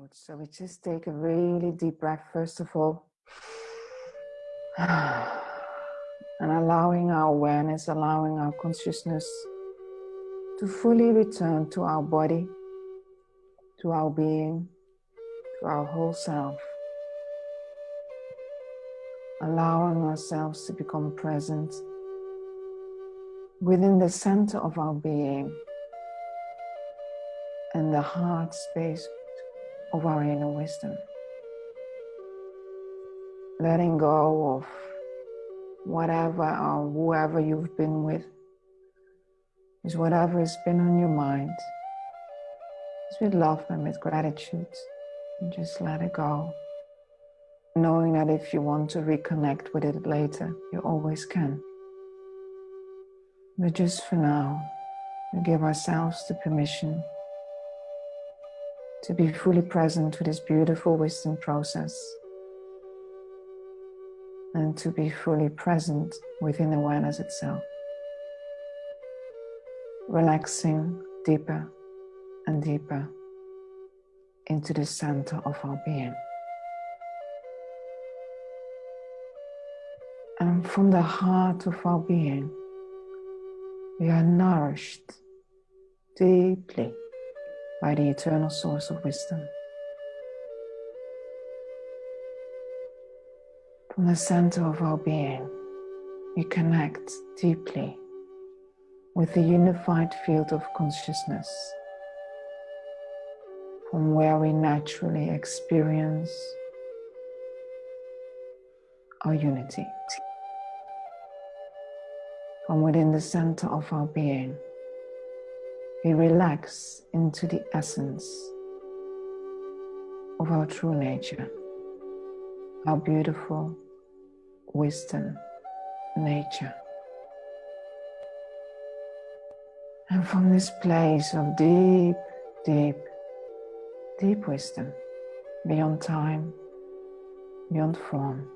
Good. So we just take a really deep breath, first of all. And allowing our awareness, allowing our consciousness to fully return to our body, to our being, to our whole self. Allowing ourselves to become present within the center of our being and the heart space of our inner wisdom. Letting go of whatever or whoever you've been with is whatever has been on your mind. It's with love and with gratitude. And just let it go. Knowing that if you want to reconnect with it later, you always can. But just for now, we give ourselves the permission to be fully present to this beautiful wisdom process and to be fully present within awareness itself. Relaxing deeper and deeper into the center of our being. And from the heart of our being, we are nourished deeply by the eternal source of wisdom. From the center of our being, we connect deeply with the unified field of consciousness, from where we naturally experience our unity. From within the center of our being, we relax into the essence of our true nature, our beautiful wisdom nature. And from this place of deep, deep, deep wisdom, beyond time, beyond form,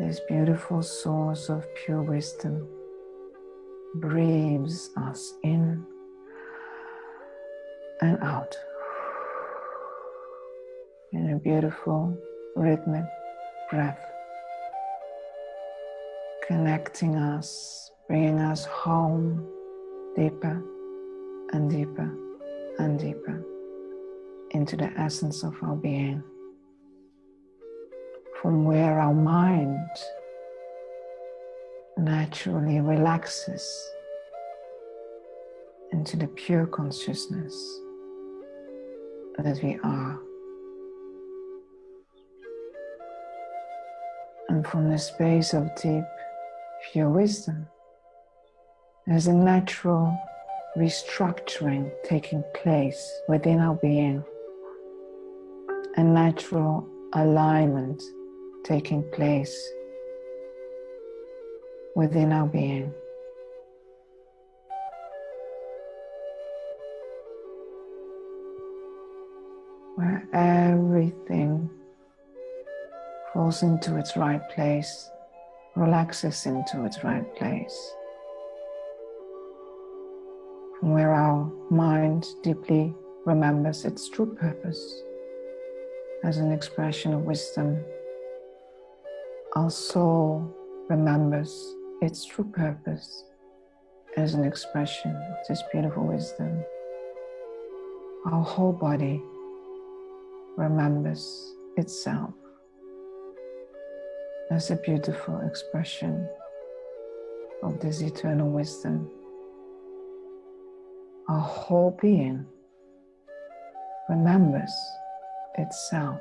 this beautiful source of pure wisdom breathes us in and out in a beautiful rhythmic breath, connecting us, bringing us home deeper and deeper and deeper into the essence of our being, from where our mind naturally relaxes into the pure consciousness that we are. And from the space of deep, pure wisdom, there's a natural restructuring taking place within our being, a natural alignment taking place within our being. Where everything falls into its right place, relaxes into its right place. From where our mind deeply remembers its true purpose as an expression of wisdom, our soul remembers its true purpose as an expression of this beautiful wisdom. Our whole body remembers itself as a beautiful expression of this eternal wisdom. Our whole being remembers itself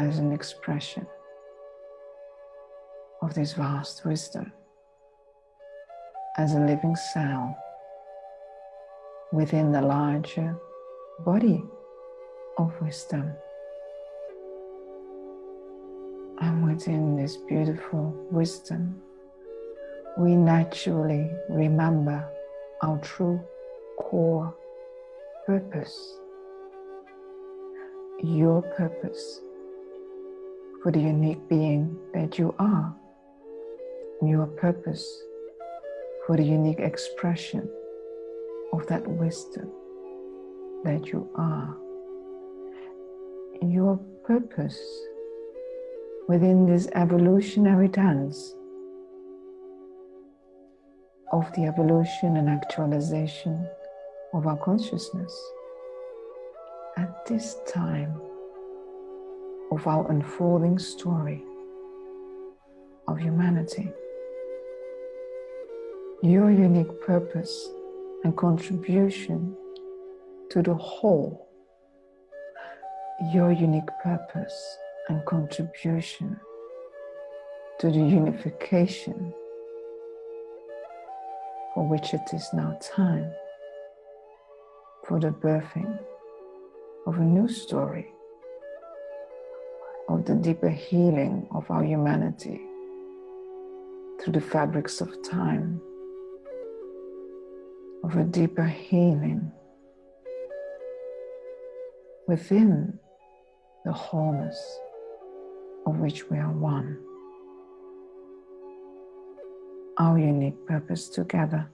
as an expression of this vast wisdom as a living cell within the larger body of wisdom. And within this beautiful wisdom, we naturally remember our true core purpose, your purpose for the unique being that you are your purpose for the unique expression of that wisdom that you are. Your purpose within this evolutionary dance of the evolution and actualization of our consciousness at this time of our unfolding story of humanity. Your unique purpose and contribution to the whole, your unique purpose and contribution to the unification for which it is now time for the birthing of a new story of the deeper healing of our humanity through the fabrics of time, of a deeper healing within the wholeness of which we are one. Our unique purpose together,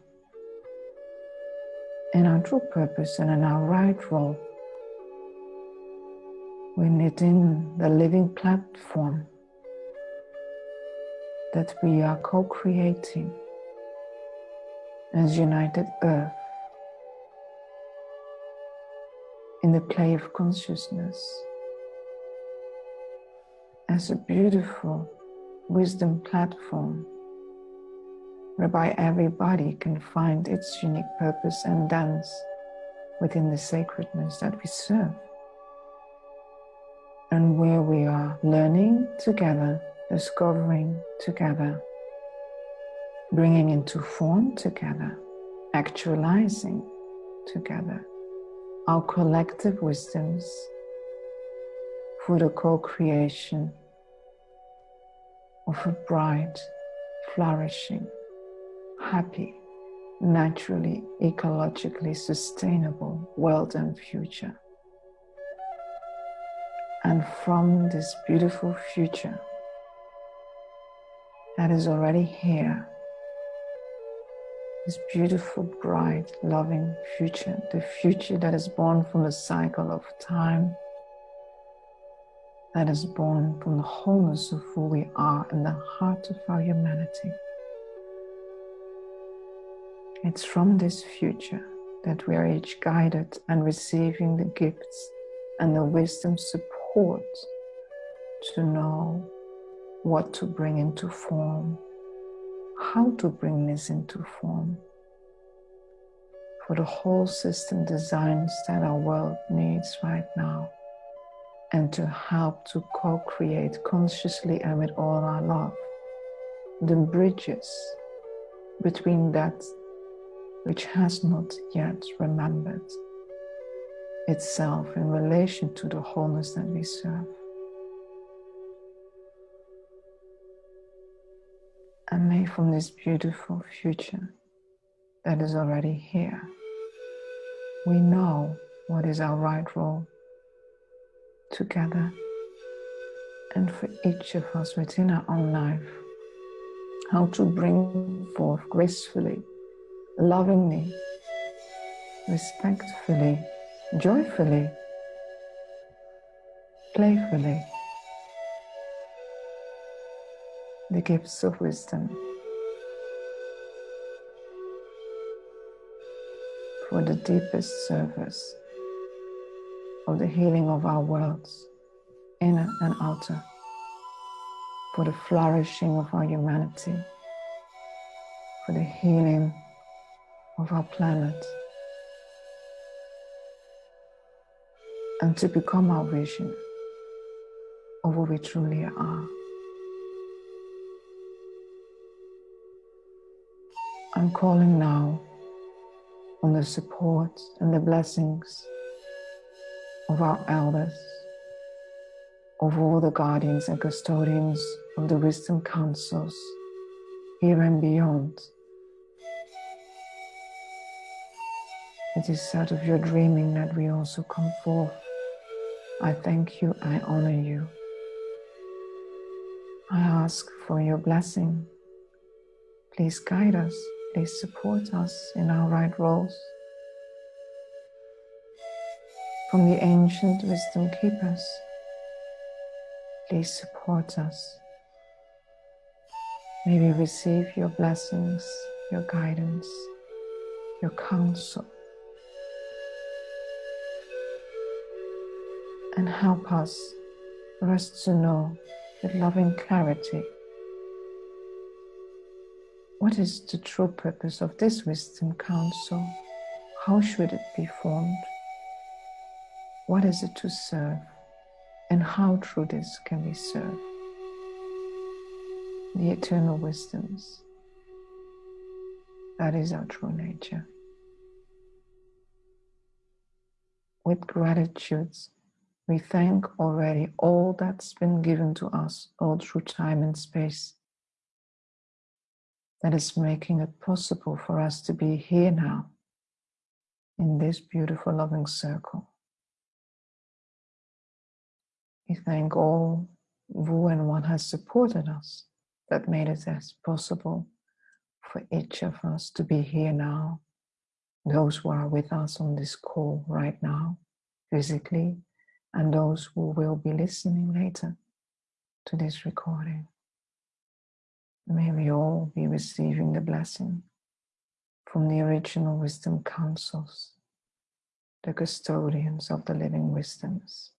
in our true purpose and in our right role within the living platform that we are co creating as united earth in the play of consciousness as a beautiful wisdom platform whereby everybody can find its unique purpose and dance within the sacredness that we serve. And where we are learning together, discovering together, bringing into form together, actualizing together our collective wisdoms for the co creation of a bright, flourishing, happy, naturally, ecologically sustainable world and future. And from this beautiful future that is already here, this beautiful, bright, loving future, the future that is born from the cycle of time, that is born from the wholeness of who we are in the heart of our humanity. It's from this future that we are each guided and receiving the gifts and the wisdom support to know what to bring into form, how to bring this into form for the whole system designs that our world needs right now and to help to co-create consciously and with all our love the bridges between that which has not yet remembered itself in relation to the wholeness that we serve. And may from this beautiful future that is already here, we know what is our right role together and for each of us within our own life, how to bring forth gracefully, lovingly, respectfully, joyfully, playfully, the gifts of wisdom for the deepest service of the healing of our worlds, inner and outer, for the flourishing of our humanity, for the healing of our planet. and to become our vision of who we truly are. I'm calling now on the support and the blessings of our elders, of all the guardians and custodians of the wisdom councils here and beyond. It is out of your dreaming that we also come forth I thank you, I honor you. I ask for your blessing. Please guide us, please support us in our right roles from the ancient wisdom keepers. Please support us. May we receive your blessings, your guidance, your counsel, and help us for us to know with loving clarity what is the true purpose of this wisdom council? How should it be formed? What is it to serve? And how through this can we serve? The eternal wisdoms. That is our true nature. With gratitude, we thank already all that's been given to us all through time and space that is making it possible for us to be here now in this beautiful loving circle. We thank all who and what has supported us that made it as possible for each of us to be here now. Those who are with us on this call right now, physically, and those who will be listening later to this recording. May we all be receiving the blessing from the original wisdom councils, the custodians of the living wisdoms.